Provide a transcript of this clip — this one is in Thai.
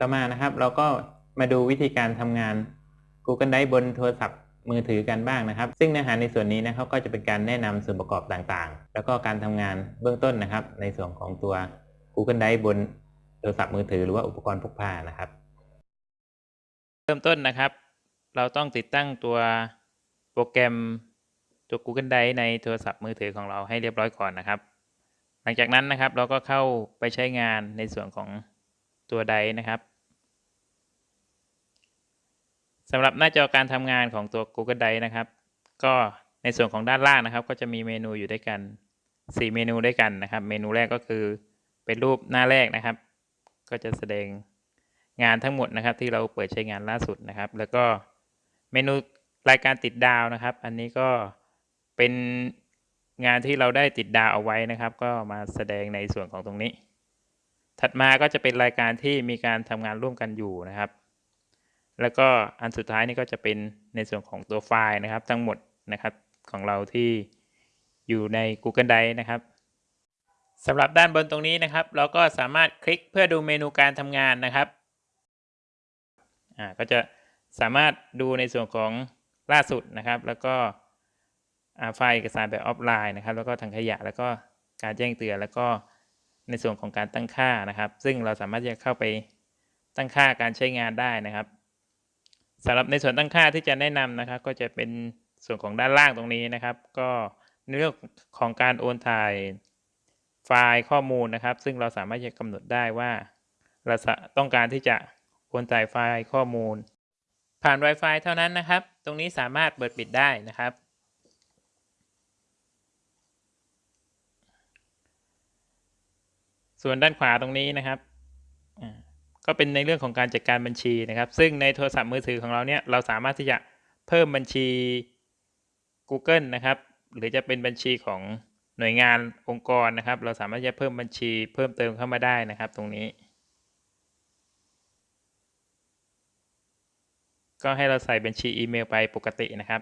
ต่อมานะครับเราก็มาดูวิธีการทำงาน Google Drive บนโทรศัพท์มือถือกันบ้างนะครับ ซึ่งเนื้อหาในส่วนนี้นะครับก็จะเป็นการแนะนำส่วนประกอบต่างๆ แล้วก็การทำงานเบื้องต้นนะครับ ในส่วนของตัว Google Drive บนโทรศัพท์มือถือหรือว่าอุปกรณ์พกพานะครับ เริ่มต้นนะครับ เราต้องติดตั้งตัวโปรแกรมตัว Google Drive ในโทรศัพท์มือถือของเราให้เรียบร้อยก่อนนะครับ หลังจากนั้นนะครับเราก็เข้าไปใช้งานในส่วนของตัว Drive นะครับ สำหรับหน้าจอการทำงานของตัว Google Drive นะครับ ก็ในส่วนของด้านล่างนะครับ ก็จะมีเมนูอยู่ด้วยกัน 4 เมนูด้วยกันนะครับ เมนูแรกก็คือเป็นรูปหน้าแรกนะครับ ก็จะแสดงงานทั้งหมดนะครับ ที่เราเปิดใช้งานล่าสุดนะครับ แล้วก็เมนูรายการติดดาวนะครับ อันนี้ก็เป็นงานที่เราได้ติดดาวเอาไว้นะครับ ก็มาแสดงในส่วนของตรงนี้ ถัดมาก็จะเป็นรายการที่มีการทำงานร่วมกันอยู่นะครับ แล้วก็อันสุดท้ายนี่ก็จะเป็นในส่วนของตัวไฟล์นะครับ ทั้งหมดนะครับของเราที่อยู่ใน Google Drive นะครับสำหรับด้านบนตรงนี้นะครับ เราก็สามารถคลิกเพื่อดูเมนูการทำงานนะครับอ่าก็จะสามารถดูในส่วนของล่าสุดนะครับ แล้วก็ไฟล์เอกสารแบบออฟไลน์นะครับ แล้วก็ทางขยะแล้วก็การแจ้งเตือนแล้วก็ในส่วนของการตั้งค่านะครับ ซึ่งเราสามารถจะเข้าไปตั้งค่าการใช้งานได้นะครับ สำหรับในส่วนตั้งค่าที่จะแนะนำนะครับ ก็จะเป็นส่วนของด้านล่างตรงนี้นะครับ ก็ในเรื่องของการโอนถ่ายไฟล์ข้อมูลนะครับ ซึ่งเราสามารถจะกำหนดได้ว่า เราต้องการที่จะโอนถ่ายไฟล์ข้อมูล ผ่าน Wi-Fi เท่านั้นนะครับ ตรงนี้สามารถเปิดปิดได้นะครับ ส่วนด้านขวาตรงนี้นะครับ ก็เป็นในเรื่องของการจัดการบัญชีนะครับ ซึ่งในโทรศัพท์มือถือของเราเนี่ยเราสามารถที่จะเพิ่มบัญชี Google นะครับ หรือจะเป็นบัญชีของหน่วยงานองค์กรนะครับ เราสามารถจะเพิ่มบัญชีเพิ่มเติมเข้ามาได้นะครับ ตรงนี้ ก็ให้เราใส่บัญชีอีเมลไปปกตินะครับ